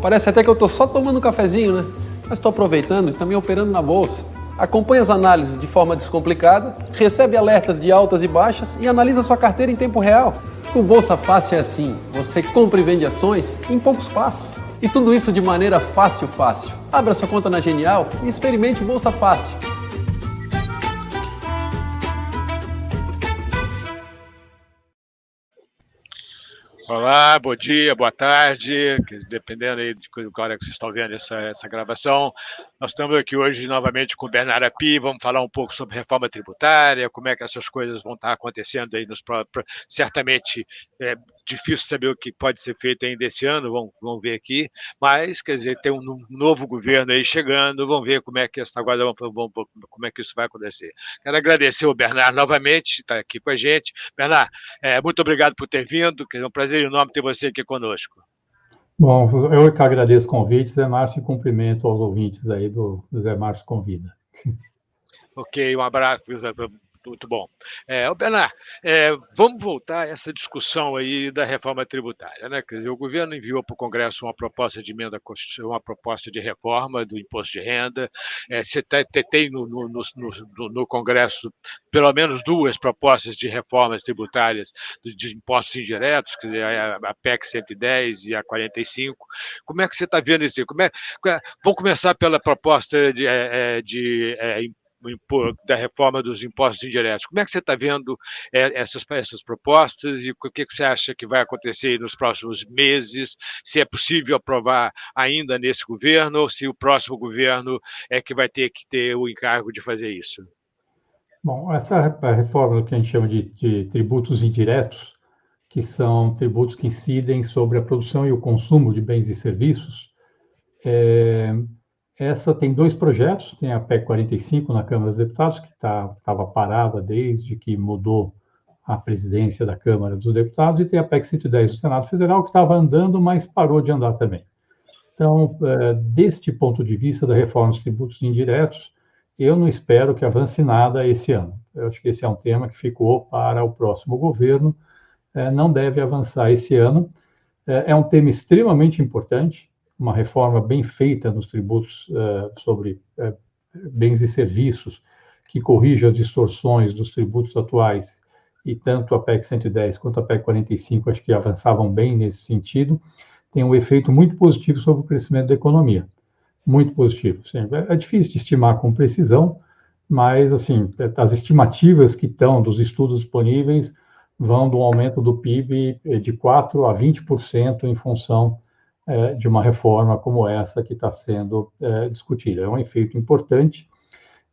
Parece até que eu estou só tomando um cafezinho, né? Mas estou aproveitando e também operando na bolsa. Acompanhe as análises de forma descomplicada, recebe alertas de altas e baixas e analisa sua carteira em tempo real. Com Bolsa Fácil é assim, você compra e vende ações em poucos passos. E tudo isso de maneira fácil, fácil. Abra sua conta na Genial e experimente Bolsa Fácil. Olá, bom dia, boa tarde, dependendo aí de qual hora que vocês estão vendo essa, essa gravação. Nós estamos aqui hoje novamente com o Bernardo Api, vamos falar um pouco sobre reforma tributária, como é que essas coisas vão estar acontecendo aí nos próximos. Certamente é difícil saber o que pode ser feito ainda esse ano, vamos, vamos ver aqui, mas, quer dizer, tem um novo governo aí chegando, vamos ver como é que essa agora vamos, vamos, como é que isso vai acontecer. Quero agradecer o Bernardo novamente, está aqui com a gente. Bernardo, é, muito obrigado por ter vindo, é um prazer enorme ter você aqui conosco. Bom, eu que agradeço o convite, Zé Márcio, e cumprimento aos ouvintes aí do, do Zé Márcio Convida. Ok, um abraço, muito bom. É, Bernard, é, vamos voltar a essa discussão aí da reforma tributária. Né? Quer dizer, o governo enviou para o Congresso uma proposta de emenda uma proposta de reforma do imposto de renda. É, você tem no, no, no, no, Congresso pelo menos duas propostas de reformas tributárias de, impostos indiretos, quer dizer, a, a, PEC 110 e a 45. Como é que você está vendo isso? Como é, vamos começar pela proposta de, é, é, de, de é, da reforma dos impostos indiretos. Como é que você está vendo é, essas, essas propostas e o que você acha que vai acontecer nos próximos meses? Se é possível aprovar ainda nesse governo ou se o próximo governo é que vai ter que ter o encargo de fazer isso? Bom, essa reforma que a gente chama de, de tributos indiretos, que são tributos que incidem sobre a produção e o consumo de bens e serviços, é, essa tem dois projetos, tem a PEC 45 na Câmara dos Deputados, que estava tá, parada desde que mudou a presidência da Câmara dos Deputados, e tem a PEC 110 do Senado Federal, que estava andando, mas parou de andar também. Então, é, deste ponto de vista da reforma dos tributos indiretos, eu não espero que avance nada esse ano. Eu acho que esse é um tema que ficou para o próximo governo, é, não deve avançar esse ano. É, é um tema extremamente importante, uma reforma bem feita nos tributos uh, sobre uh, bens e serviços, que corrija as distorções dos tributos atuais, e tanto a PEC 110 quanto a PEC 45 acho que avançavam bem nesse sentido, tem um efeito muito positivo sobre o crescimento da economia. Muito positivo. É, é difícil de estimar com precisão, mas, assim, as estimativas que estão dos estudos disponíveis vão do aumento do PIB de 4% a 20% em função é, de uma reforma como essa que está sendo é, discutida. É um efeito importante,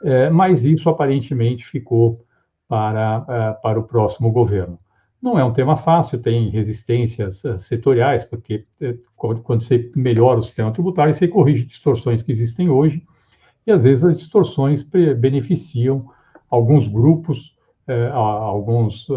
é, mas isso aparentemente ficou para, é, para o próximo governo. Não é um tema fácil, tem resistências é, setoriais, porque quando você melhora o sistema tributário, você corrige distorções que existem hoje, e às vezes as distorções beneficiam alguns grupos, alguns,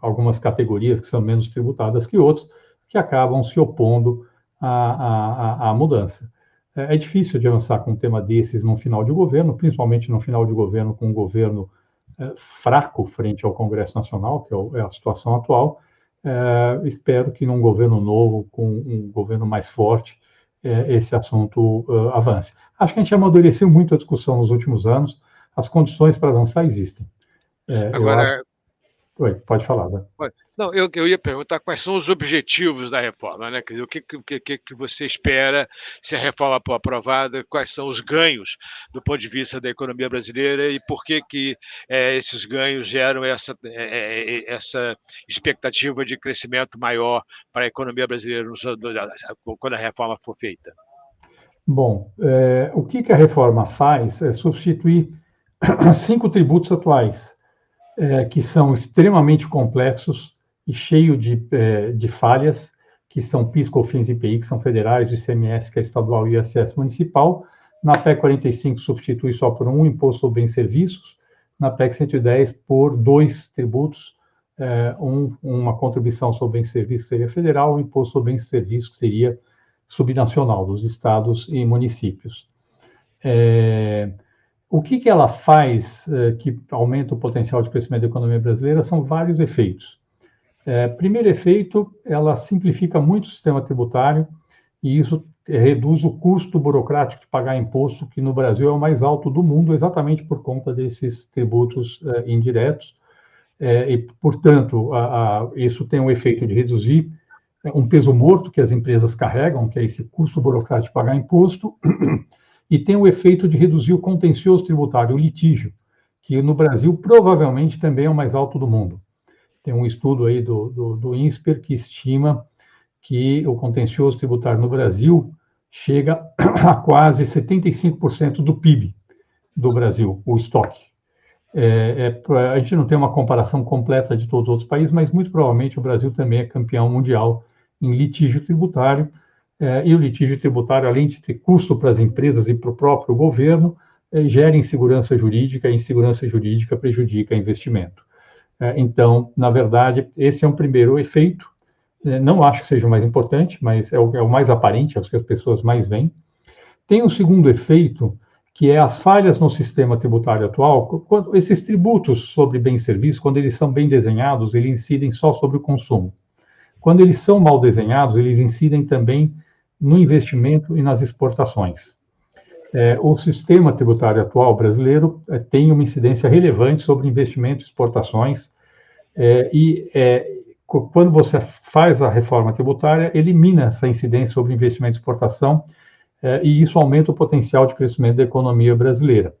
algumas categorias que são menos tributadas que outros, que acabam se opondo a, a, a mudança. É, é, difícil de avançar com um tema desses no final de governo, principalmente no final de governo com um governo é, fraco frente ao Congresso Nacional, que é, o, é a situação atual. É, espero que num governo novo, com um governo mais forte, é, esse assunto uh, avance. Acho que a gente amadureceu muito a discussão nos últimos anos, as condições para avançar existem. É, Agora. Oi, pode falar. Né? Não, eu, eu ia perguntar quais são os objetivos da reforma, né? Quer dizer, o que, que, que você espera se a reforma for aprovada, quais são os ganhos do ponto de vista da economia brasileira e por que, que é, esses ganhos geram essa, é, essa expectativa de crescimento maior para a economia brasileira quando a reforma for feita? Bom, é, o que, que a reforma faz é substituir cinco tributos atuais é, que são extremamente complexos e cheios de, é, de falhas, que são PIS, COFINS e IPI, que são federais, ICMS, que é estadual, e ISS municipal. Na PEC 45 substitui só por um imposto sobre bens e serviços, na PEC 110 por dois tributos, é, um, uma contribuição sobre bens e serviços seria federal, um imposto sobre bens e serviços que seria subnacional, dos estados e municípios. É, o que, que ela faz eh, que aumenta o potencial de crescimento da economia brasileira são vários efeitos. É, primeiro efeito, ela simplifica muito o sistema tributário, e isso reduz o custo burocrático de pagar imposto, que no Brasil é o mais alto do mundo, exatamente por conta desses tributos é, indiretos. É, e, portanto, a, a, isso tem o um efeito de reduzir um peso morto que as empresas carregam, que é esse custo burocrático de pagar imposto, e tem o efeito de reduzir o contencioso tributário, o litígio, que no Brasil provavelmente também é o mais alto do mundo. Tem um estudo aí do, do, do INSPER que estima que o contencioso tributário no Brasil chega a quase 75% do PIB do Brasil, o estoque. É, é, a gente não tem uma comparação completa de todos os outros países, mas muito provavelmente o Brasil também é campeão mundial em litígio tributário. É, e o litígio tributário, além de ter custo para as empresas e para o próprio governo, é, gera insegurança jurídica, e insegurança jurídica prejudica investimento. É, então, na verdade, esse é um primeiro efeito. É, não acho que seja o mais importante, mas é o, é o mais aparente, é o que as pessoas mais veem. Tem um segundo efeito, que é as falhas no sistema tributário atual. Quando, esses tributos sobre bens e serviços, quando eles são bem desenhados, eles incidem só sobre o consumo. Quando eles são mal desenhados, eles incidem também no investimento e nas exportações. É, o sistema tributário atual brasileiro é, tem uma incidência relevante sobre investimento e exportações, é, e é, quando você faz a reforma tributária, elimina essa incidência sobre investimento e exportação, é, e isso aumenta o potencial de crescimento da economia brasileira.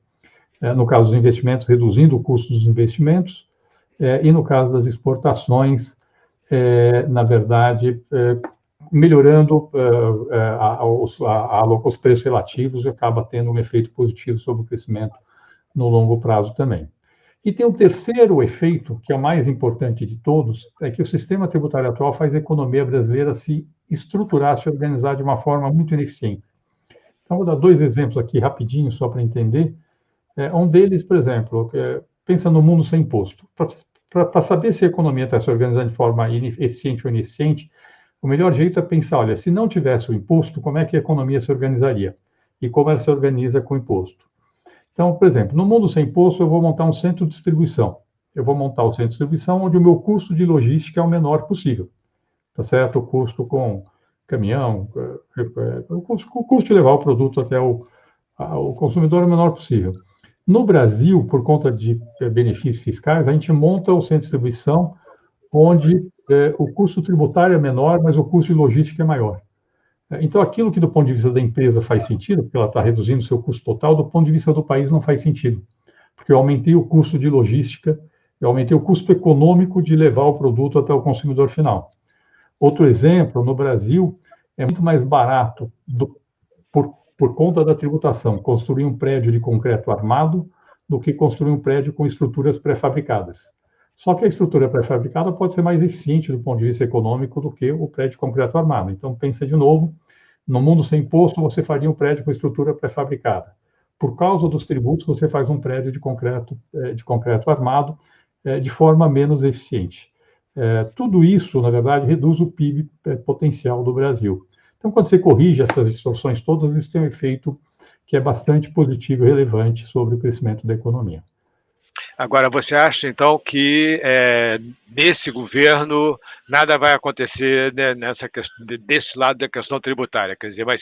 É, no caso dos investimentos, reduzindo o custo dos investimentos, e no caso das exportações, na verdade, melhorando uh, a, os, a, a, os preços relativos e acaba tendo um efeito positivo sobre o crescimento no longo prazo também. E tem um terceiro efeito, que é o mais importante de todos, é que o sistema tributário atual faz a economia brasileira se estruturar, se organizar de uma forma muito ineficiente. Então, vou dar dois exemplos aqui rapidinho, só para entender. É, um deles, por exemplo, é, pensa no mundo sem imposto. Para saber se a economia está se organizando de forma eficiente ou ineficiente, o melhor jeito é pensar, olha, se não tivesse o imposto, como é que a economia se organizaria? E como ela se organiza com o imposto? Então, por exemplo, no mundo sem imposto, eu vou montar um centro de distribuição. Eu vou montar o centro de distribuição onde o meu custo de logística é o menor possível. Tá certo? O custo com caminhão, é, é, o custo, de levar o produto até o, o consumidor é o menor possível. No Brasil, por conta de é, benefícios fiscais, a gente monta o centro de distribuição onde é, o custo tributário é menor, mas o custo de logística é maior. É, então, aquilo que do ponto de vista da empresa faz sentido, porque ela está reduzindo o seu custo total, do ponto de vista do país não faz sentido, porque eu aumentei o custo de logística, eu aumentei o custo econômico de levar o produto até o consumidor final. Outro exemplo, no Brasil, é muito mais barato, do, por, por conta da tributação, construir um prédio de concreto armado do que construir um prédio com estruturas pré-fabricadas. Só que a estrutura pré-fabricada pode ser mais eficiente do ponto de vista econômico do que o prédio concreto armado. Então, pensa de novo, no mundo sem imposto, você faria um prédio com estrutura pré-fabricada. Por causa dos tributos, você faz um prédio de concreto, eh, de concreto armado eh, de forma menos eficiente. Eh, tudo isso, na verdade, reduz o PIB potencial do Brasil. Então, quando você corrige essas distorções todas, isso tem um efeito que é bastante positivo e relevante sobre o crescimento da economia. Agora, você acha, então, que é, nesse governo nada vai acontecer né, nessa desse lado da questão tributária? Quer dizer, mas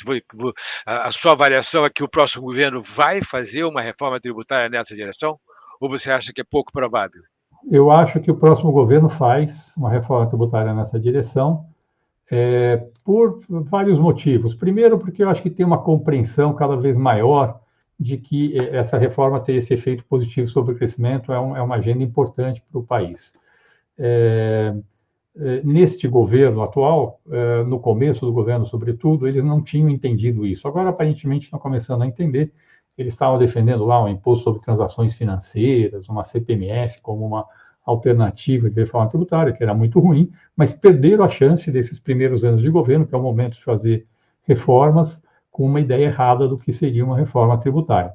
a sua avaliação é que o próximo governo vai fazer uma reforma tributária nessa direção? Ou você acha que é pouco provável? Eu acho que o próximo governo faz uma reforma tributária nessa direção, é, por vários motivos. Primeiro, porque eu acho que tem uma compreensão cada vez maior de que eh, essa reforma ter esse efeito positivo sobre o crescimento é, um, é uma agenda importante para o país. É, é, neste governo atual, é, no começo do governo, sobretudo, eles não tinham entendido isso. Agora, aparentemente, estão começando a entender. Eles estavam defendendo lá um imposto sobre transações financeiras, uma CPMF, como uma alternativa de reforma tributária, que era muito ruim, mas perderam a chance desses primeiros anos de governo, que é o momento de fazer reformas, com uma ideia errada do que seria uma reforma tributária.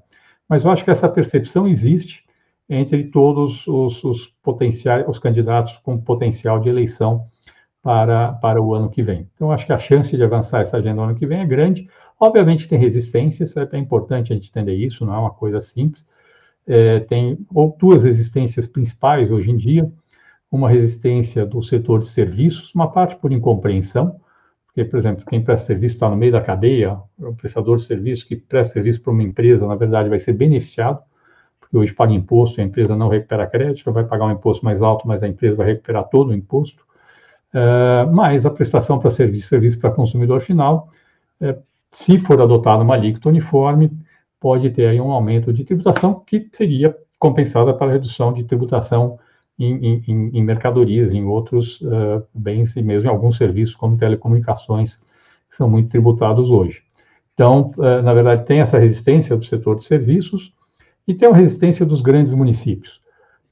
Mas eu acho que essa percepção existe entre todos os, os potenciais, os candidatos com potencial de eleição para, para o ano que vem. Então, acho que a chance de avançar essa agenda no ano que vem é grande. Obviamente, tem resistências, é, importante a gente entender isso, não é uma coisa simples. É, tem duas resistências principais hoje em dia: uma resistência do setor de serviços, uma parte por incompreensão, porque por exemplo, quem presta serviço está no meio da cadeia, o prestador de serviço que presta serviço para uma empresa, na verdade, vai ser beneficiado, porque hoje paga imposto e a empresa não recupera crédito, vai pagar um imposto mais alto, mas a empresa vai recuperar todo o imposto. Uh, mas a prestação para serviço, serviço para consumidor final, uh, se for adotada uma alíquota uniforme, pode ter aí um aumento de tributação que seria compensada para a redução de tributação em, em, em mercadorias, em outros uh, bens e mesmo em alguns serviços como telecomunicações, que são muito tributados hoje. Então, uh, na verdade, tem essa resistência do setor de serviços e tem a resistência dos grandes municípios.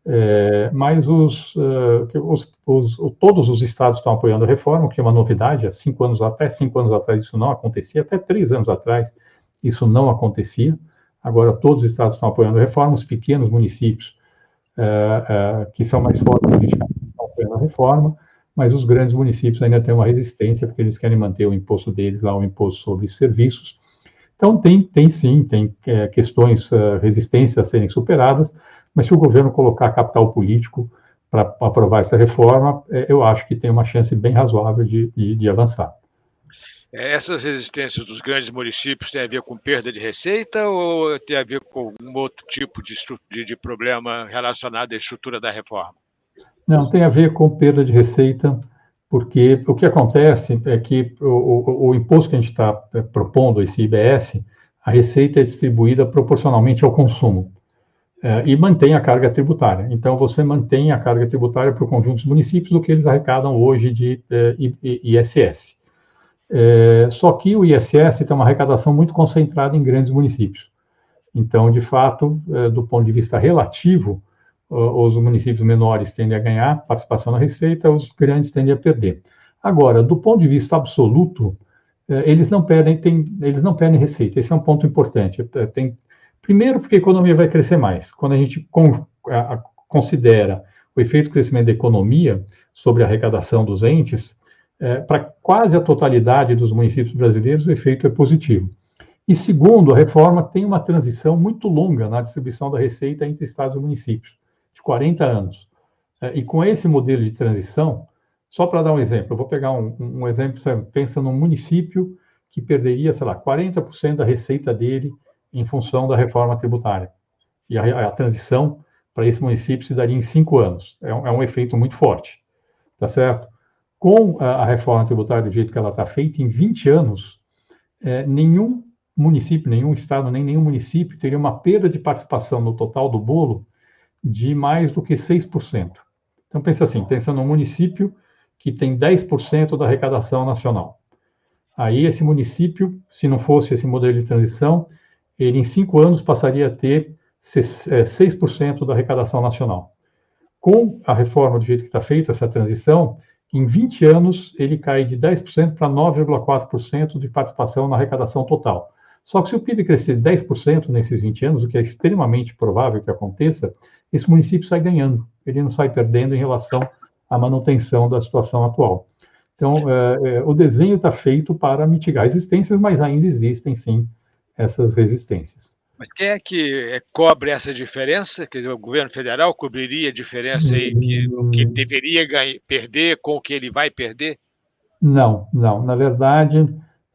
É, mas os, uh, os, os, todos os estados estão apoiando a reforma, o que é uma novidade. Há cinco anos, até cinco anos atrás isso não acontecia, até três anos atrás isso não acontecia. Agora todos os estados estão apoiando a reforma, os pequenos municípios que são mais fortes politicamente estão apoiando a reforma, mas os grandes municípios ainda têm uma resistência porque eles querem manter o imposto deles lá, o imposto sobre serviços. Então tem, tem sim, tem é, questões, resistências a serem superadas, mas se o governo colocar capital político para aprovar essa reforma, é, eu acho que tem uma chance bem razoável de, de, de avançar. É, essas resistências dos grandes municípios têm a ver com perda de receita ou tem a ver com algum outro tipo de, de, problema relacionado à estrutura da reforma? Não, tem a ver com perda de receita, porque o que acontece é que o, o, o imposto que a gente está é, propondo, esse IBS, a receita é distribuída proporcionalmente ao consumo é, e mantém a carga tributária. Então, você mantém a carga tributária para o conjunto dos municípios do que eles arrecadam hoje de é, ISS. É, só que o ISS tem uma arrecadação muito concentrada em grandes municípios. Então, de fato, é, do ponto de vista relativo, os municípios menores tendem a ganhar participação na receita, os grandes tendem a perder. Agora, do ponto de vista absoluto, é, eles não perdem, tem, eles não perdem receita. Esse é um ponto importante. É, tem Primeiro, porque a economia vai crescer mais. Quando a gente considera o efeito do crescimento da economia sobre a arrecadação dos entes, é, para quase a totalidade dos municípios brasileiros, o efeito é positivo. E segundo, a reforma tem uma transição muito longa na distribuição da receita entre estados e municípios, de 40 anos. É, e com esse modelo de transição, só para dar um exemplo, eu vou pegar um, um exemplo, pensa num município que perderia, sei lá, 40% da receita dele em função da reforma tributária. E a, a transição para esse município se daria em cinco anos. É um, é um efeito muito forte, tá certo? Com a, reforma tributária do jeito que ela está feita, em 20 anos, é, nenhum município, nenhum estado, nem nenhum município teria uma perda de participação no total do bolo de mais do que 6%. Então, pensa assim, pensa num município que tem 10% da arrecadação nacional. Aí, esse município, se não fosse esse modelo de transição, ele em cinco anos passaria a ter 6% é, da arrecadação nacional. Com a reforma do jeito que está feita, essa transição, em 20 anos ele cai de 10% para 9,4% de participação na arrecadação total. Só que se o PIB crescer 10% nesses 20 anos, o que é extremamente provável que aconteça, esse município sai ganhando, ele não sai perdendo em relação à manutenção da situação atual. Então, é, é, o desenho está feito para mitigar resistências, mas ainda existem, sim, essas resistências. Mas quem é que é, cobre essa diferença? Quer dizer, o governo federal cobriria a diferença aí que que deveria ganhar, perder com o que ele vai perder? Não, não. Na verdade,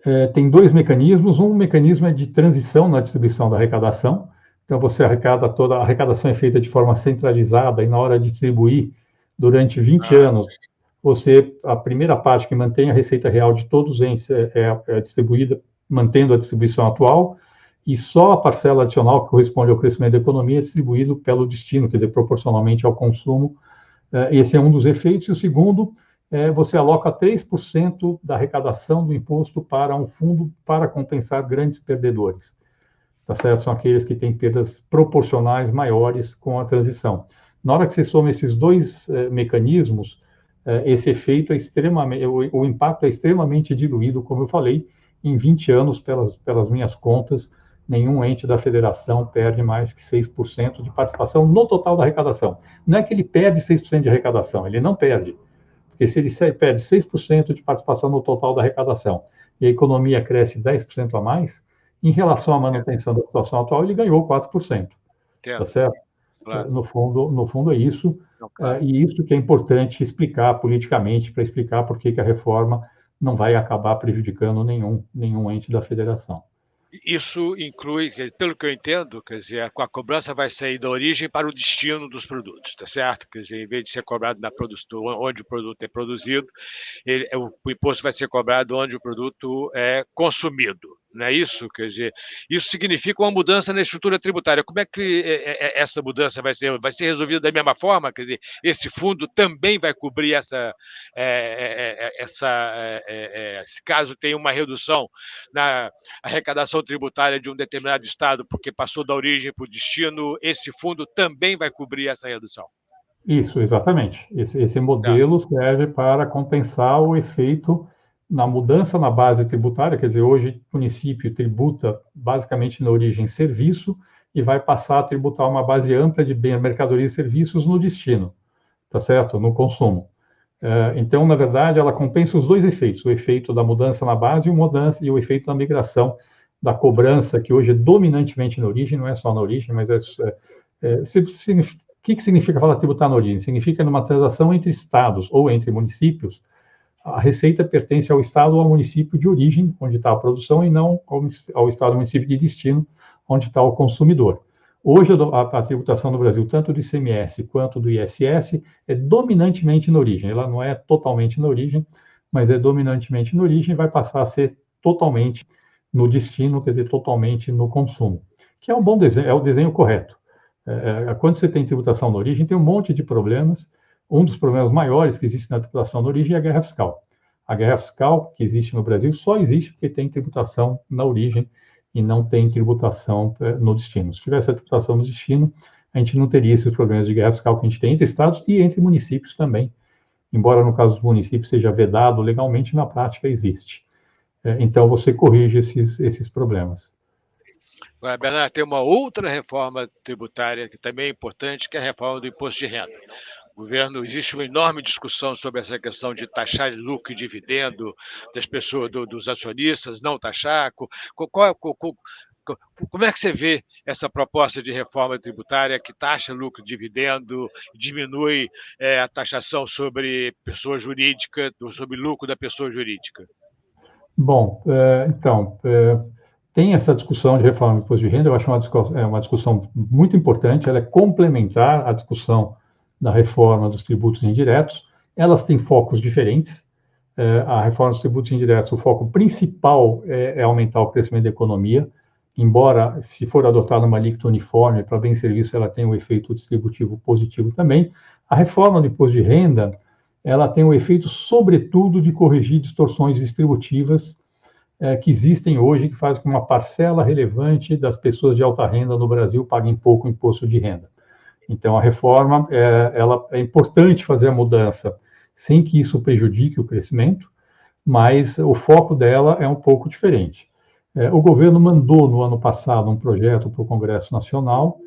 é, tem dois mecanismos. Um mecanismo é de transição na distribuição da arrecadação. Então, você arrecada toda a arrecadação é feita de forma centralizada e na hora de distribuir durante 20 ah. anos, você a primeira parte que mantém a receita real de todos os entes é, é, é distribuída mantendo a distribuição atual, e só a parcela adicional que corresponde ao crescimento da economia é distribuído pelo destino, quer dizer, proporcionalmente ao consumo. É, esse é um dos efeitos. E o segundo, é, você aloca 3% da arrecadação do imposto para um fundo para compensar grandes perdedores. Tá certo? São aqueles que têm perdas proporcionais maiores com a transição. Na hora que você soma esses dois é, mecanismos, esse efeito é extremamente, o, o impacto é extremamente diluído, como eu falei, em 20 anos, pelas, pelas minhas contas, nenhum ente da federação perde mais que 6% de participação no total da arrecadação. Não é que ele perde 6% de arrecadação, ele não perde. Porque se ele perde 6% de participação no total da arrecadação e a economia cresce 10% a mais, em relação à manutenção da situação atual, ele ganhou 4%. Tá certo? Claro. No, fundo, no fundo é isso. Não, claro. uh, e isso que é importante explicar politicamente, para explicar por que, que a reforma não vai acabar prejudicando nenhum, nenhum ente da federação. Isso inclui, pelo que eu entendo, quer dizer, a cobrança vai sair da origem para o destino dos produtos, tá certo? Quer dizer, em vez de ser cobrado na produção, onde o produto é produzido, ele, o, o imposto vai ser cobrado onde o produto é consumido não é isso? Quer dizer, isso significa uma mudança na estrutura tributária. Como é que é, é, essa mudança vai ser? Vai ser resolvida da mesma forma? Quer dizer, esse fundo também vai cobrir essa, é, essa se caso tenha uma redução na arrecadação tributária de um determinado estado, porque passou da origem para o destino, esse fundo também vai cobrir essa redução. Isso, exatamente. Esse, esse modelo tá. serve para compensar o efeito na mudança na base tributária, quer dizer, hoje o município tributa basicamente na origem serviço e vai passar a tributar uma base ampla de bem, mercadoria e serviços no destino, tá certo? No consumo. É, então, na verdade, ela compensa os dois efeitos, o efeito da mudança na base e o, mudança, e o efeito da migração da cobrança, que hoje é dominantemente na origem, não é só na origem, mas é, é, é o que, que significa falar tributar na origem? Significa numa transação entre estados ou entre municípios, a receita pertence ao estado ou ao município de origem, onde está a produção, e não ao, ao estado ou município de destino, onde está o consumidor. Hoje, a, a, tributação no Brasil, tanto do ICMS quanto do ISS, é dominantemente na origem. Ela não é totalmente na origem, mas é dominantemente na origem e vai passar a ser totalmente no destino, quer dizer, totalmente no consumo. Que é um bom desenho, é o desenho correto. É, é quando você tem tributação na origem, tem um monte de problemas, um dos problemas maiores que existe na tributação na origem é a guerra fiscal. A guerra fiscal que existe no Brasil só existe porque tem tributação na origem e não tem tributação eh, no destino. Se tivesse a tributação no destino, a gente não teria esses problemas de guerra fiscal que a gente tem entre estados e entre municípios também. Embora no caso dos municípios seja vedado legalmente, na prática existe. Eh, então você corrige esses, esses problemas. Bernardo, tem uma outra reforma tributária que também é importante, que é a reforma do imposto de renda governo existe uma enorme discussão sobre essa questão de taxar lucro e dividendo das pessoas, do, dos acionistas, não taxar. Qual, qual, qual, como é que você vê essa proposta de reforma tributária que taxa lucro e dividendo, diminui é, a taxação sobre pessoa jurídica, sobre lucro da pessoa jurídica? Bom, é, então, é, tem essa discussão de reforma do imposto de renda, eu acho uma discussão, é uma discussão muito importante, ela é complementar à discussão da reforma dos tributos indiretos. Elas têm focos diferentes. É, a reforma dos tributos indiretos, o foco principal é, é, aumentar o crescimento da economia, embora, se for adotada uma alíquota uniforme para bem serviço, ela tem um efeito distributivo positivo também. A reforma do imposto de renda, ela tem o efeito, sobretudo, de corrigir distorções distributivas é, que existem hoje, que fazem com que uma parcela relevante das pessoas de alta renda no Brasil paguem pouco imposto de renda. Então, a reforma é, ela, é importante fazer a mudança sem que isso prejudique o crescimento, mas o foco dela é um pouco diferente. É, o governo mandou no ano passado um projeto para o Congresso Nacional,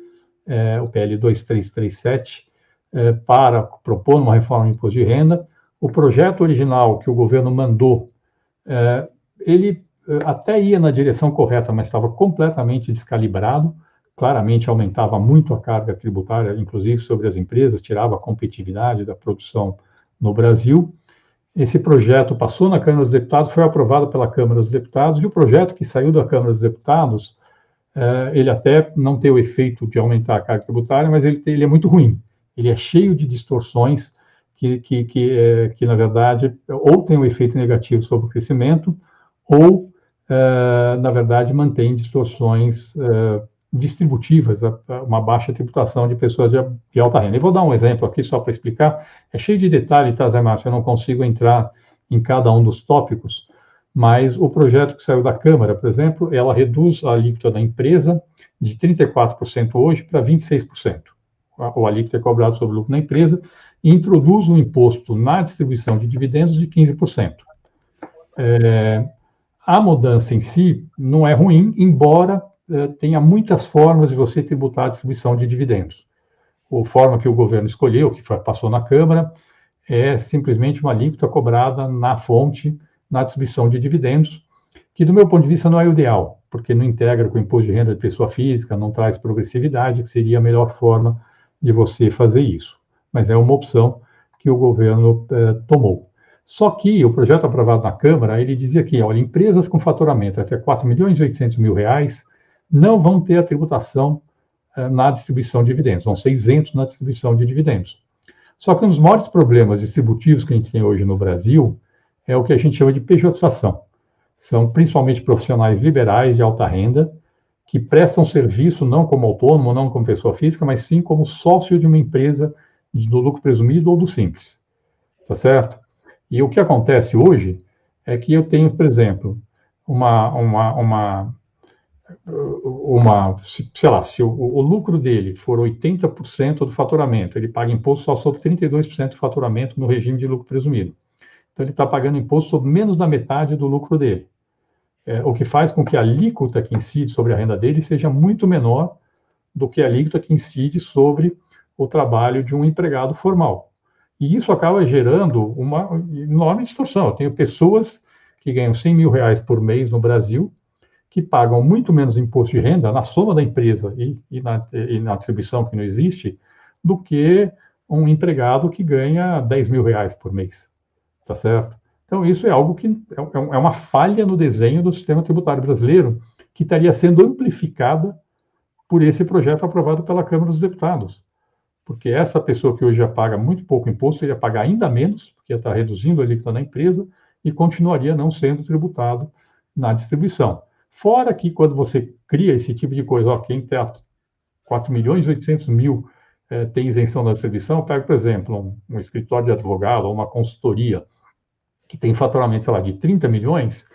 é, o PL 2337, é, para propor uma reforma do imposto de renda. O projeto original que o governo mandou, é, ele é, até ia na direção correta, mas estava completamente descalibrado claramente aumentava muito a carga tributária, inclusive sobre as empresas, tirava a competitividade da produção no Brasil. Esse projeto passou na Câmara dos Deputados, foi aprovado pela Câmara dos Deputados, e o projeto que saiu da Câmara dos Deputados, eh, ele até não tem o efeito de aumentar a carga tributária, mas ele, ele é muito ruim. Ele é cheio de distorções que, que, que, eh, que, na verdade, ou tem um efeito negativo sobre o crescimento, ou, eh, na verdade, mantém distorções distributivas, uma baixa tributação de pessoas de, alta renda. Eu vou dar um exemplo aqui só para explicar. É cheio de detalhes, tá, Zé Márcio? Eu não consigo entrar em cada um dos tópicos, mas o projeto que saiu da Câmara, por exemplo, ela reduz a alíquota da empresa de 34% hoje para 26%. O alíquota é cobrado sobre o lucro na empresa e introduz um imposto na distribuição de dividendos de 15%. É, a mudança em si não é ruim, embora tenha muitas formas de você tributar a distribuição de dividendos. A forma que o governo escolheu, que passou na Câmara, é simplesmente uma alíquota cobrada na fonte, na distribuição de dividendos, que, do meu ponto de vista, não é o ideal, porque não integra com o imposto de renda de pessoa física, não traz progressividade, que seria a melhor forma de você fazer isso. Mas é uma opção que o governo eh, tomou. Só que o projeto aprovado na Câmara, ele dizia que, olha, empresas com faturamento até 4 milhões e 800 mil reais não vão ter a tributação eh, na distribuição de dividendos, vão ser isentos na distribuição de dividendos. Só que um dos maiores problemas distributivos que a gente tem hoje no Brasil é o que a gente chama de pejotização. São principalmente profissionais liberais de alta renda que prestam serviço não como autônomo, não como pessoa física, mas sim como sócio de uma empresa do lucro presumido ou do simples. Tá certo? E o que acontece hoje é que eu tenho, por exemplo, uma, uma, uma, uma sei lá, se o, o lucro dele for 80% do faturamento, ele paga imposto só sobre 32% do faturamento no regime de lucro presumido. Então, ele está pagando imposto sobre menos da metade do lucro dele. É, o que faz com que a alíquota que incide sobre a renda dele seja muito menor do que a alíquota que incide sobre o trabalho de um empregado formal. E isso acaba gerando uma enorme distorção. Eu tenho pessoas que ganham 100 mil reais por mês no Brasil, que pagam muito menos imposto de renda na soma da empresa e, e, na, e na, distribuição que não existe, do que um empregado que ganha 10 mil reais por mês. Tá certo? Então, isso é algo que é, é, é uma falha no desenho do sistema tributário brasileiro, que estaria sendo amplificada por esse projeto aprovado pela Câmara dos Deputados porque essa pessoa que hoje já paga muito pouco imposto iria pagar ainda menos, porque está reduzindo a alíquota na empresa e continuaria não sendo tributado na distribuição. Fora que quando você cria esse tipo de coisa, ó, quem tem 4 milhões e 800 mil é, tem isenção da distribuição, pega, por exemplo, um, um escritório de advogado ou uma consultoria que tem faturamento, sei lá, de 30 milhões,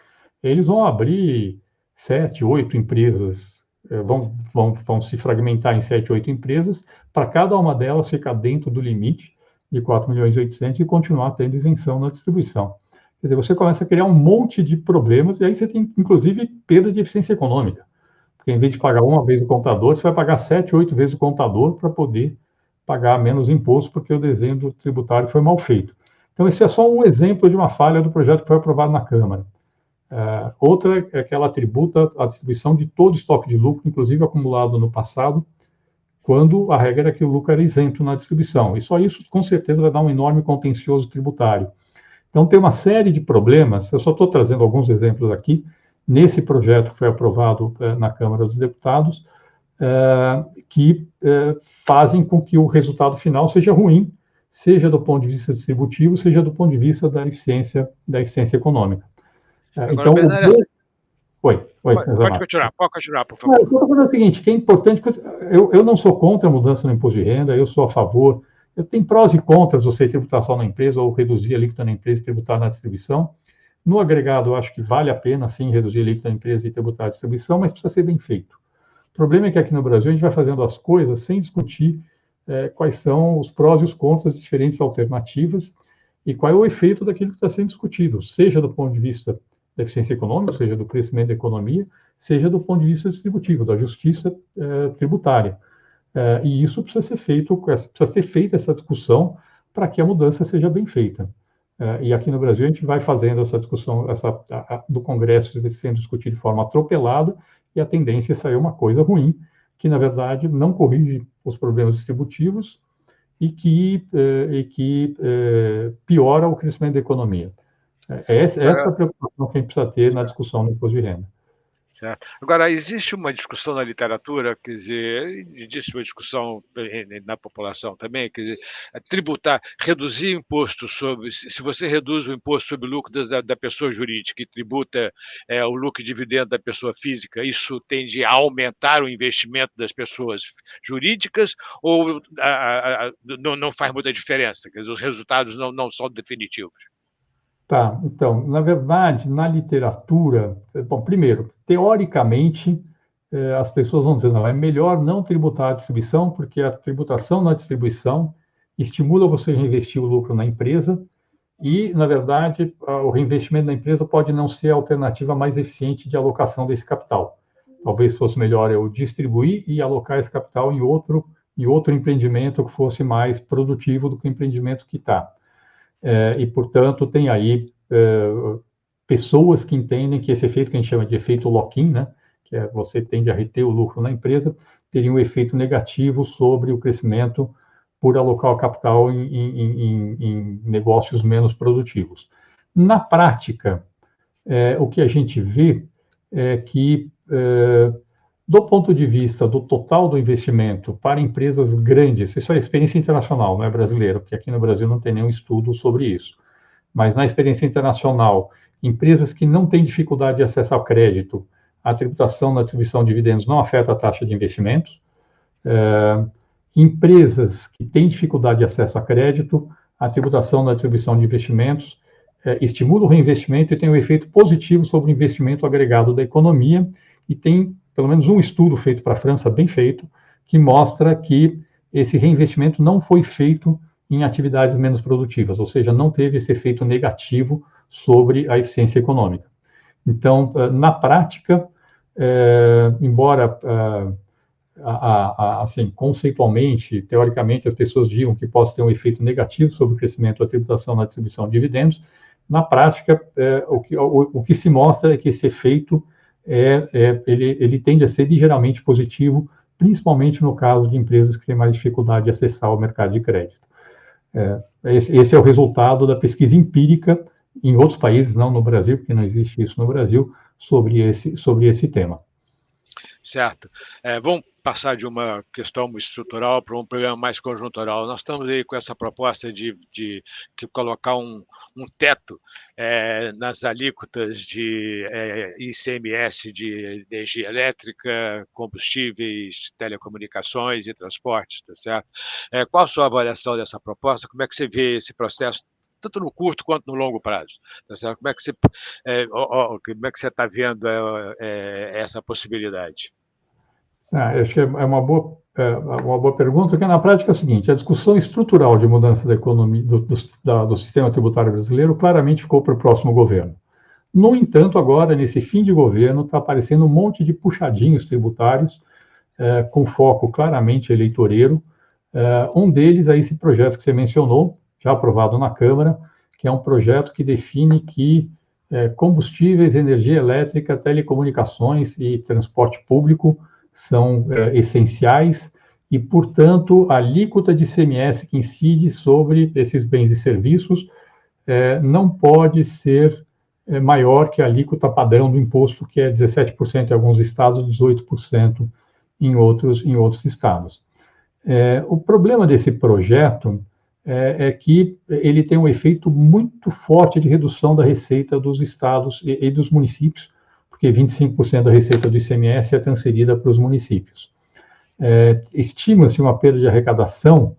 eles vão abrir sete, oito empresas é, vão, vão, vão se fragmentar em 7, 8 empresas, para cada uma delas ficar dentro do limite de 4 milhões e 800 e continuar tendo isenção na distribuição. Quer dizer, você começa a criar um monte de problemas e aí você tem, inclusive, perda de eficiência econômica. Porque em vez de pagar uma vez o contador, você vai pagar sete, oito vezes o contador para poder pagar menos imposto, porque o desenho do tributário foi mal feito. Então, esse é só um exemplo de uma falha do projeto que foi aprovado na Câmara. Uh, outra é que ela tributa a distribuição de todo estoque de lucro, inclusive acumulado no passado, quando a regra é que o lucro era isento na distribuição. E só isso, com certeza, vai dar um enorme contencioso tributário. Então, tem uma série de problemas, eu só estou trazendo alguns exemplos aqui, nesse projeto que foi aprovado uh, na Câmara dos Deputados, uh, que fazem com que o resultado final seja ruim, seja do ponto de vista distributivo, seja do ponto de vista da eficiência, da eficiência econômica. Agora, então, Bernardo, o... Oi, oi. Pode, pode continuar, pode continuar, por favor. Não, eu estou falando o seguinte, que é importante, eu, eu não sou contra a mudança no imposto de renda, eu sou a favor, tenho prós e contras você tributar só na empresa ou reduzir a alíquota na empresa e tributar na distribuição. No agregado, eu acho que vale a pena, sim, reduzir a alíquota na empresa e tributar a distribuição, mas precisa ser bem feito. O problema é que aqui no Brasil a gente vai fazendo as coisas sem discutir é, quais são os prós e os contras de diferentes alternativas e qual é o efeito daquilo que está sendo discutido, seja do ponto de vista da eficiência econômica, seja, do crescimento da economia, seja do ponto de vista distributivo, da justiça eh, tributária. Eh, e isso precisa ser feito, precisa ser feita essa discussão para que a mudança seja bem feita. Eh, e aqui no Brasil a gente vai fazendo essa discussão essa, a, a, do Congresso sendo discutido de forma atropelada, e a tendência é sair uma coisa ruim, que na verdade não corrige os problemas distributivos e que, e que piora o crescimento da economia. É essa, essa é a preocupação que a gente precisa ter na discussão do imposto de renda. Certo. Agora, existe uma discussão na literatura, quer dizer, existe uma discussão na população também, quer dizer, é tributar, reduzir imposto sobre, se você reduz o imposto sobre o lucro da, da pessoa jurídica e tributa é, o lucro e dividendo da pessoa física, isso tende a aumentar o investimento das pessoas jurídicas ou a, a, não, não faz muita diferença? Quer dizer, os resultados não, não são definitivos? Tá, então, na verdade, na literatura, bom, primeiro, teoricamente, eh, as pessoas vão dizer, não, é melhor não tributar a distribuição, porque a tributação na distribuição estimula você a reinvestir o lucro na empresa e, na verdade, o reinvestimento na empresa pode não ser a alternativa mais eficiente de alocação desse capital. Talvez fosse melhor eu distribuir e alocar esse capital em outro, em outro empreendimento que fosse mais produtivo do que o empreendimento que está. É, e, portanto, tem aí é, pessoas que entendem que esse efeito que a gente chama de efeito lock-in, né, que é você tende a reter o lucro na empresa, teria um efeito negativo sobre o crescimento por alocar o capital em, em, em, em negócios menos produtivos. Na prática, é, o que a gente vê é que, é, do ponto de vista do total do investimento para empresas grandes, isso é experiência internacional, não é brasileiro, porque aqui no Brasil não tem nenhum estudo sobre isso, mas na experiência internacional, empresas que não têm dificuldade de acesso ao crédito, a tributação na distribuição de dividendos não afeta a taxa de investimentos. É, empresas que têm dificuldade de acesso a crédito, a tributação na distribuição de investimentos é, estimula o reinvestimento e tem um efeito positivo sobre o investimento agregado da economia. E tem pelo menos um estudo feito para a França, bem feito, que mostra que esse reinvestimento não foi feito em atividades menos produtivas, ou seja, não teve esse efeito negativo sobre a eficiência econômica. Então, eh, na prática, é, embora é, a, a, assim, conceitualmente, teoricamente, as pessoas digam que possa ter um efeito negativo sobre o crescimento da tributação na distribuição de dividendos, na prática, é, o, que, o, o, que se mostra é que esse efeito é, é, ele, ele tende a ser ligeiramente positivo, principalmente no caso de empresas que têm mais dificuldade de acessar o mercado de crédito. É, esse, esse, é o resultado da pesquisa empírica em outros países, não no Brasil, porque não existe isso no Brasil, sobre esse, sobre esse tema. Certo. É, vamos passar de uma questão estrutural para um problema mais conjuntural. Nós estamos aí com essa proposta de, de, de colocar um, um teto é, nas alíquotas de é, ICMS de energia elétrica, combustíveis, telecomunicações e transportes, tá certo? É, qual a sua avaliação dessa proposta? Como é que você vê esse processo tanto no curto quanto no longo prazo. Tá? Como é que você é, é está vendo é, é, essa possibilidade? Ah, acho que é, é uma boa é uma boa pergunta, porque na prática é o seguinte: a discussão estrutural de mudança da economia do, do, da, do sistema tributário brasileiro claramente ficou para o próximo governo. No entanto, agora, nesse fim de governo, está aparecendo um monte de puxadinhos tributários, é, com foco claramente eleitoreiro. É, um deles é esse projeto que você mencionou, já aprovado na Câmara, que é um projeto que define que combustíveis, energia elétrica, telecomunicações e transporte público são é, essenciais e, portanto, a alíquota de CMS que incide sobre esses bens e serviços é, não pode ser é, maior que a alíquota padrão do imposto, que é 17% em alguns estados, 18% em outros, em outros estados. O problema desse projeto é, é, que ele tem um efeito muito forte de redução da receita dos estados e, e dos municípios, porque 25% da receita do ICMS é transferida para os municípios. É, Estima-se uma perda de arrecadação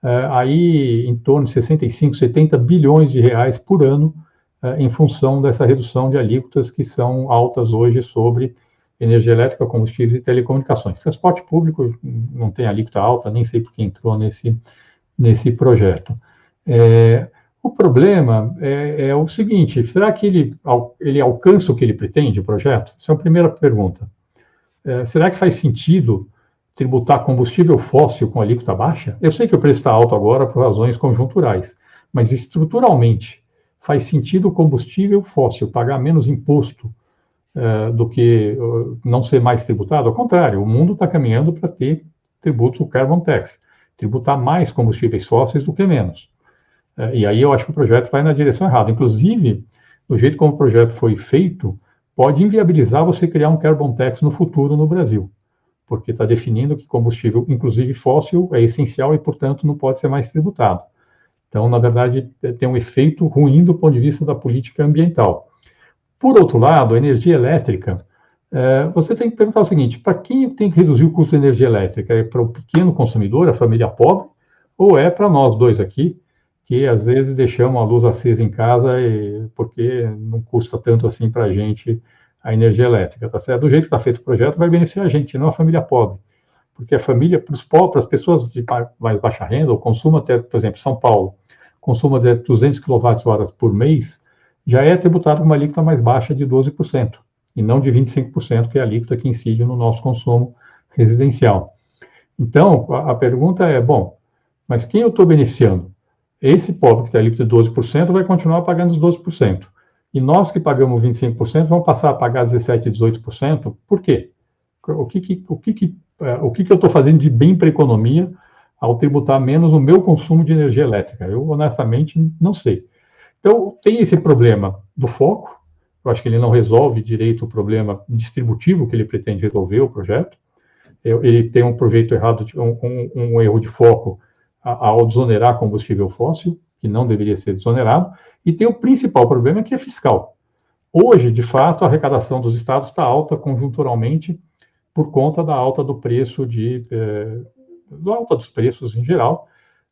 é, aí em torno de 65, 70 bilhões de reais por ano, é, em função dessa redução de alíquotas que são altas hoje sobre energia elétrica, combustíveis e telecomunicações. Transporte público não tem alíquota alta, nem sei por que entrou nesse, nesse projeto. É, o problema é, é, o seguinte: será que ele, ele alcança o que ele pretende, o projeto? Essa é a primeira pergunta. É, será que faz sentido tributar combustível fóssil com alíquota baixa? Eu sei que o preço está alto agora por razões conjunturais, mas estruturalmente faz sentido o combustível fóssil pagar menos imposto é, do que não ser mais tributado? Ao contrário, o mundo está caminhando para ter tributo carbon tax tributar mais combustíveis fósseis do que menos. É, e aí eu acho que o projeto vai na direção errada. Inclusive, do jeito como o projeto foi feito, pode inviabilizar você criar um carbon tax no futuro no Brasil, porque está definindo que combustível, inclusive fóssil, é essencial e, portanto, não pode ser mais tributado. Então, na verdade, é, tem um efeito ruim do ponto de vista da política ambiental. Por outro lado, a energia elétrica é, você tem que perguntar o seguinte: para quem tem que reduzir o custo da energia elétrica? É para o pequeno consumidor, a família pobre, ou é para nós dois aqui, que às vezes deixamos a luz acesa em casa e, porque não custa tanto assim para a gente a energia elétrica, tá certo? Do jeito que está feito o projeto, vai beneficiar a gente, não a família pobre. Porque a família, para os pobres, as pessoas de mais baixa renda, o consumo até, por exemplo, São Paulo, consumo de 200 kWh por mês, já é tributado com uma alíquota mais baixa de 12% e não de 25%, que é a alíquota que incide no nosso consumo residencial. Então, a pergunta é, bom, mas quem eu estou beneficiando? Esse pobre que tem alíquota de 12% vai continuar pagando os 12%. E nós que pagamos 25% vamos passar a pagar 17%, 18%. Por quê? O que, que o que, é, o que, que eu estou fazendo de bem para a economia ao tributar menos o meu consumo de energia elétrica? Eu, honestamente, não sei. Então, tem esse problema do foco, eu acho que ele não resolve direito o problema distributivo que ele pretende resolver, o projeto. Ele tem um projeto errado, um, um erro de foco ao desonerar combustível fóssil, que não deveria ser desonerado, e tem o principal problema que é fiscal. Hoje, de fato, a arrecadação dos estados está alta conjunturalmente por conta da alta do preço de, eh, da alta dos preços em geral,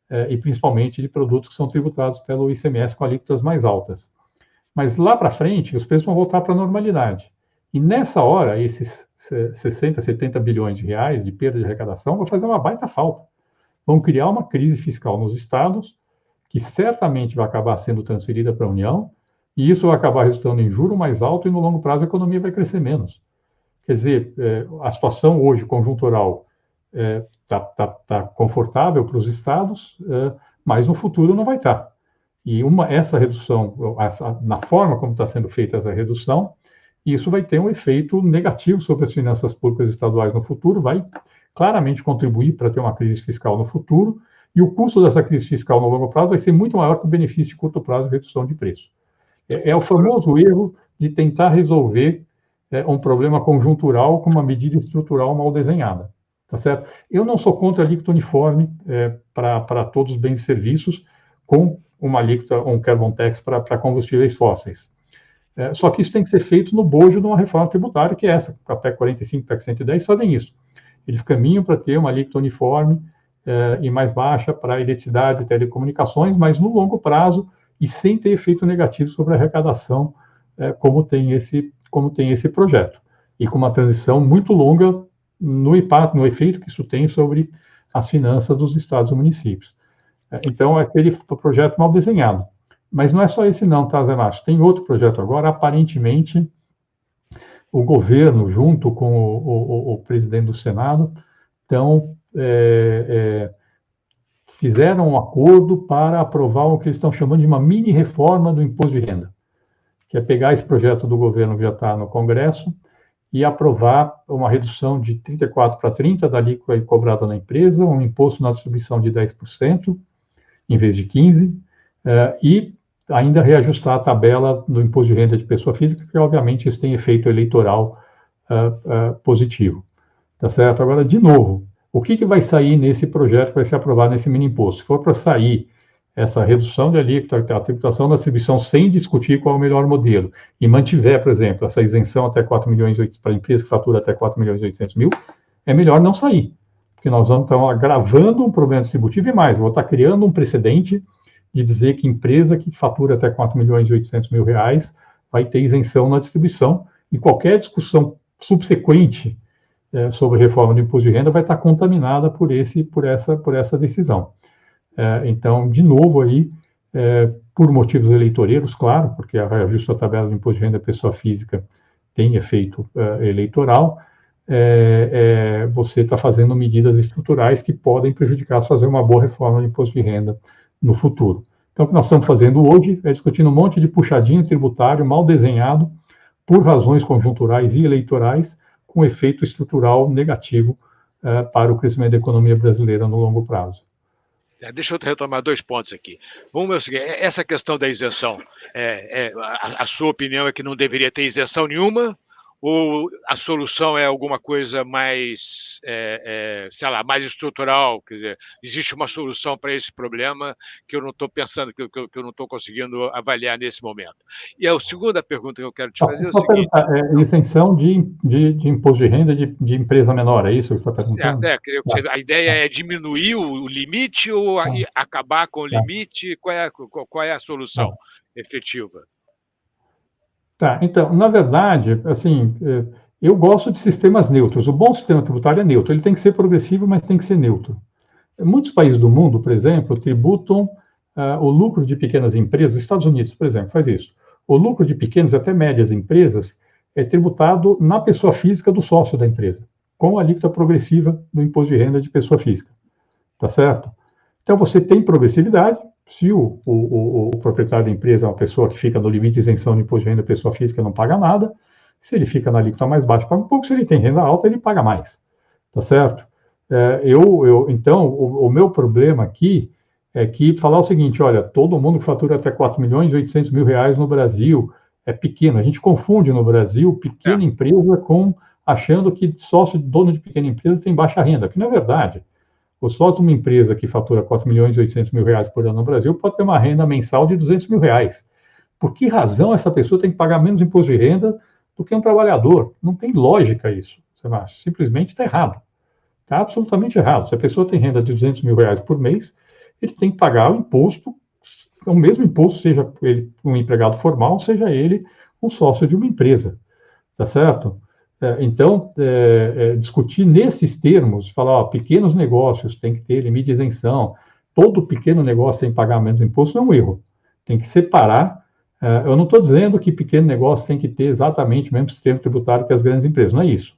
eh, e principalmente de produtos que são tributados pelo ICMS com alíquotas mais altas. Mas lá para frente, os preços vão voltar para a normalidade. E nessa hora, esses 60, 70 bilhões de reais de perda de arrecadação vão fazer uma baita falta. Vão criar uma crise fiscal nos estados, que certamente vai acabar sendo transferida para a União, e isso vai acabar resultando em juro mais alto e no longo prazo a economia vai crescer menos. Quer dizer, é, a situação hoje conjuntural está é, tá, tá, tá confortável para os estados, é, mas no futuro não vai estar. Tá. E uma, essa redução, essa, na forma como está sendo feita essa redução, isso vai ter um efeito negativo sobre as finanças públicas estaduais no futuro, vai claramente contribuir para ter uma crise fiscal no futuro, e o custo dessa crise fiscal no longo prazo vai ser muito maior que o benefício de curto prazo de redução de preço. É, é o famoso erro de tentar resolver é, um problema conjuntural com uma medida estrutural mal desenhada. Tá certo? Eu não sou contra a alíquota uniforme é, para todos os bens e serviços, com uma alíquota, um carbon tax para combustíveis fósseis. É, só que isso tem que ser feito no bojo de uma reforma tributária, que é essa. A PEC 45 e PEC 110 fazem isso. Eles caminham para ter uma alíquota uniforme é, e mais baixa para eletricidade e telecomunicações, mas no longo prazo e sem ter efeito negativo sobre a arrecadação, é, como, tem esse, como tem esse projeto. E com uma transição muito longa no impacto, no efeito que isso tem sobre as finanças dos estados e municípios. É, então, é aquele projeto mal desenhado. Mas não é só esse não, tá, Zé Márcio? Tem outro projeto agora, aparentemente, o governo, junto com o, o, o presidente do Senado, estão é, é, fizeram um acordo para aprovar o que eles estão chamando de uma mini reforma do imposto de renda, que é pegar esse projeto do governo que já está no Congresso e aprovar uma redução de 34 para 30 da alíquota cobrada na empresa, um imposto na distribuição de 10% em vez de 15, eh, e ainda reajustar a tabela do imposto de renda de pessoa física, que obviamente isso tem efeito eleitoral uh, uh, positivo. Tá certo? Agora, de novo, o que, que vai sair nesse projeto que vai ser aprovado nesse mini imposto? Se for para sair essa redução de alíquota, a tributação da distribuição sem discutir qual é o melhor modelo, e mantiver, por exemplo, essa isenção até 4 milhões para a empresa que fatura até 4 milhões e 800 mil, é melhor não sair, porque nós vamos estar agravando um problema distributivo e mais, vou estar criando um precedente de dizer que empresa que fatura até 4 milhões e 800 mil reais vai ter isenção na distribuição, e qualquer discussão subsequente é, sobre reforma do imposto de renda vai estar contaminada por, esse, por, essa, por essa decisão. É, então, de novo aí, é, por motivos eleitoreiros, claro, porque a reajuste da tabela do imposto de renda da pessoa física tem efeito é, eleitoral, é, é, você está fazendo medidas estruturais que podem prejudicar fazer uma boa reforma do imposto de renda no futuro. Então, o que nós estamos fazendo hoje é discutindo um monte de puxadinho tributário mal desenhado por razões conjunturais e eleitorais, com efeito estrutural negativo uh, para o crescimento da economia brasileira no longo prazo. É, deixa eu retomar dois pontos aqui. Um é o seguinte: é, essa questão da isenção, é, é, a, a, sua opinião é que não deveria ter isenção nenhuma, ou a solução é alguma coisa mais, é, é, sei lá, mais estrutural? Quer dizer, existe uma solução para esse problema que eu não estou pensando, que eu, que eu não estou conseguindo avaliar nesse momento. E a segunda pergunta que eu quero te fazer é o seguinte... É, isenção de, de, de, imposto de renda de, de, empresa menor, é isso que você está perguntando? É, é, a ideia é diminuir o limite ou acabar com o tá. limite? Qual é, qual é a solução efetiva? Tá, então, na verdade, assim, é, eu gosto de sistemas neutros. O bom sistema tributário é neutro. Ele tem que ser progressivo, mas tem que ser neutro. Muitos países do mundo, por exemplo, tributam uh, o lucro de pequenas empresas. Estados Unidos, por exemplo, faz isso. O lucro de pequenas até médias empresas é tributado na pessoa física do sócio da empresa, com a alíquota progressiva do imposto de renda de pessoa física. Tá certo? Então, você tem progressividade, se o, o, o, proprietário da empresa é uma pessoa que fica no limite de isenção de imposto de renda, pessoa física não paga nada. Se ele fica na alíquota mais baixa, paga um pouco. Se ele tem renda alta, ele paga mais. Tá certo? É, eu, eu, então, o, o, meu problema aqui é que falar o seguinte, olha, todo mundo que fatura até 4 milhões e 800 mil reais no Brasil é pequeno. A gente confunde no Brasil pequena é. empresa com achando que sócio dono de pequena empresa tem baixa renda, que não é verdade. O sócio de uma empresa que fatura 4 milhões e 800 mil reais por ano no Brasil pode ter uma renda mensal de 200 mil reais. Por que razão essa pessoa tem que pagar menos imposto de renda do que um trabalhador? Não tem lógica isso, acha? Simplesmente está errado. Está absolutamente errado. Se a pessoa tem renda de 200 mil reais por mês, ele tem que pagar o imposto, o mesmo imposto, seja ele um empregado formal, seja ele um sócio de uma empresa, tá certo? É, então, é, é, discutir nesses termos, falar, ó, pequenos negócios tem que ter limite de isenção, todo pequeno negócio tem que pagar menos imposto, é um erro. Tem que separar. É, eu não estou dizendo que pequeno negócio tem que ter exatamente o mesmo sistema tributário que as grandes empresas, não é isso,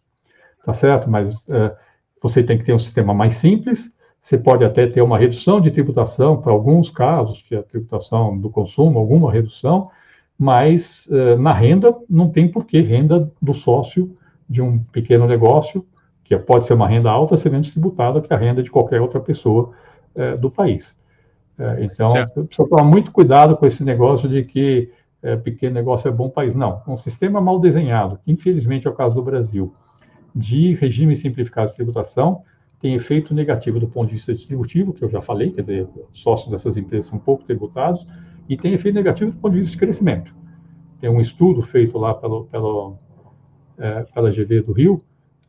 tá certo? Mas é, você tem que ter um sistema mais simples, você pode até ter uma redução de tributação para alguns casos, que é a tributação do consumo, alguma redução, mas eh, na renda não tem porquê renda do sócio de um pequeno negócio, que pode ser uma renda alta, ser menos tributada que a renda de qualquer outra pessoa eh, do país. Eh, então, precisa tomar muito cuidado com esse negócio de que pequeno negócio é bom país. Não, um sistema mal desenhado, que infelizmente é o caso do Brasil, de regime simplificado de tributação, tem efeito negativo do ponto de vista distributivo, que eu já falei, quer dizer, sócios dessas empresas são pouco tributados, e tem efeito negativo do ponto de vista de crescimento. Tem um estudo feito lá pelo, pelo, é, pela GV do Rio,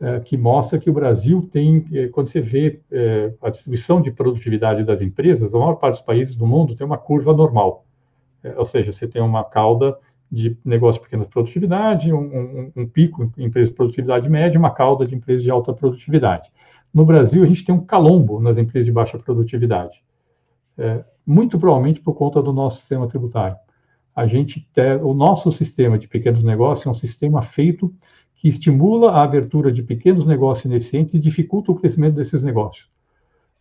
é, que mostra que o Brasil tem, é, quando você vê é, a distribuição de produtividade das empresas, a maior parte dos países do mundo tem uma curva normal. É, ou seja, você tem uma cauda de negócio de pequena produtividade, um, um, um pico em empresas de produtividade média, uma cauda de empresas de alta produtividade. No Brasil, a gente tem um calombo nas empresas de baixa produtividade, é, muito provavelmente por conta do nosso sistema tributário. A gente tem, o nosso sistema de pequenos negócios é um sistema feito que estimula a abertura de pequenos negócios ineficientes e dificulta o crescimento desses negócios.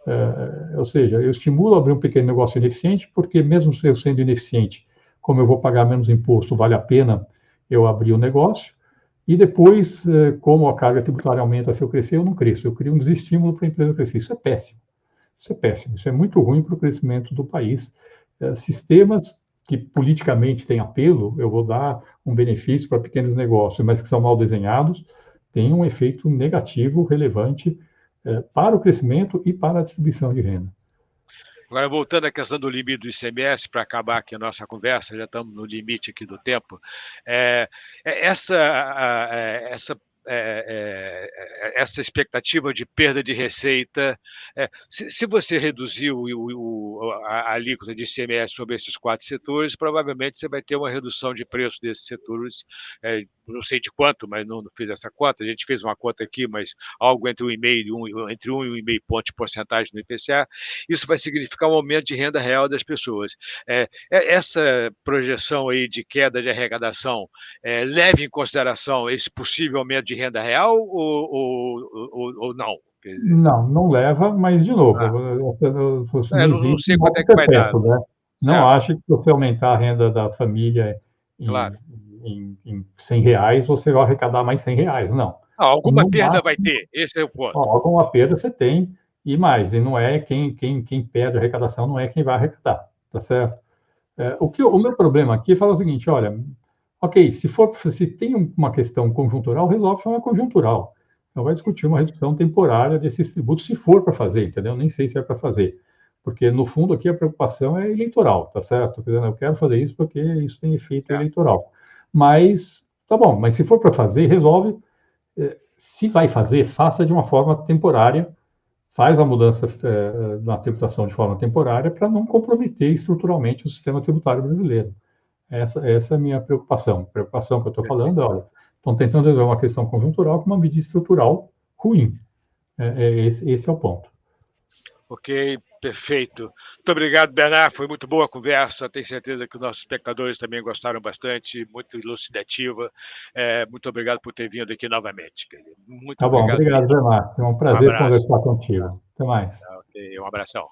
É, ou seja, eu estimulo abrir um pequeno negócio ineficiente, porque mesmo eu sendo ineficiente, como eu vou pagar menos imposto, vale a pena eu abrir o um negócio. E depois, eh, como a carga tributária aumenta se eu crescer, eu não cresço. Eu crio um desestímulo para a empresa crescer. Isso é péssimo. Isso é péssimo. Isso é muito ruim para o crescimento do país. Eh, sistemas que politicamente têm apelo, eu vou dar um benefício para pequenos negócios, mas que são mal desenhados, têm um efeito negativo relevante eh, para o crescimento e para a distribuição de renda. Agora, voltando à questão do limite do ICMS, para acabar aqui a nossa conversa, já estamos no limite aqui do tempo, é, essa, a, a, essa é, é, é, essa expectativa de perda de receita. É, se, se, você reduzir o, o, a, a alíquota de ICMS sobre esses quatro setores, provavelmente você vai ter uma redução de preço desses setores, é, não sei de quanto, mas não, não, fiz essa conta. A gente fez uma conta aqui, mas algo entre 1,5 e 1, entre 1 e 1,5 ponto de porcentagem no IPCA. Isso vai significar um aumento de renda real das pessoas. É, essa projeção aí de queda de arrecadação leve em consideração esse possível aumento de de renda real ou, ou, ou, ou não? Não, não leva, mas de novo, ah. não, é, não, sei quanto é que vai dar. Né? Não acho que você aumentar a renda da família em, claro. em, em 100 reais, você vai arrecadar mais 100 reais, não. Ah, alguma não perda vai ter, esse é o ponto. Alguma perda você tem, e mais, e não é quem, quem, quem perde a arrecadação, não é quem vai arrecadar, tá certo? É, o, que, o meu problema aqui falar o seguinte, olha, Ok, se for se tem uma questão conjuntural, resolve de forma conjuntural. Então vai discutir uma redução temporária desses tributos, se for para fazer, entendeu? Nem sei se é para fazer. Porque, no fundo, aqui a preocupação é eleitoral, tá certo? Eu quero fazer isso porque isso tem efeito é. eleitoral. Mas, tá bom, mas se for para fazer, resolve. Eh, se vai fazer, faça de uma forma temporária, faz a mudança é, na tributação de forma temporária para não comprometer estruturalmente o sistema tributário brasileiro. Essa, essa é a minha preocupação. Preocupação que eu estou falando é, olha, estão tentando resolver uma questão conjuntural com uma medida estrutural ruim. É, é, esse, esse é o ponto. Ok, perfeito. Muito obrigado, Bernard. Foi muito boa a conversa. Tenho certeza que os nossos espectadores também gostaram bastante, muito elucidativa. É, muito obrigado por ter vindo aqui novamente. Muito tá bom, obrigado, Bernard. É um prazer um conversar contigo. Até mais. Ok, um abração.